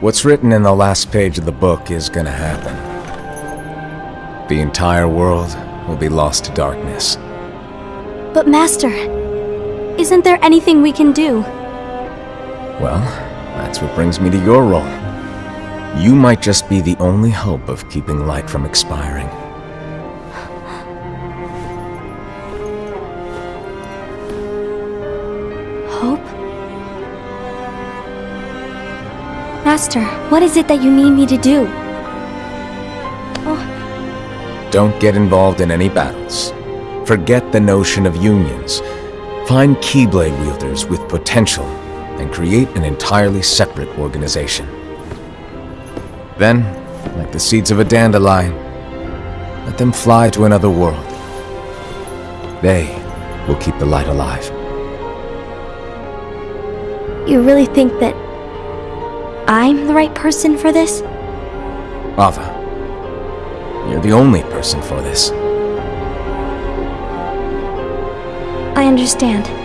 What's written in the last page of the book is gonna happen. The entire world will be lost to darkness. But Master, isn't there anything we can do? Well, that's what brings me to your role. You might just be the only hope of keeping light from expiring. Master, what is it that you need me to do? Oh. Don't get involved in any battles. Forget the notion of unions. Find Keyblade wielders with potential and create an entirely separate organization. Then, like the seeds of a dandelion, let them fly to another world. They will keep the light alive. You really think that I'm the right person for this? Ava, you're the only person for this. I understand.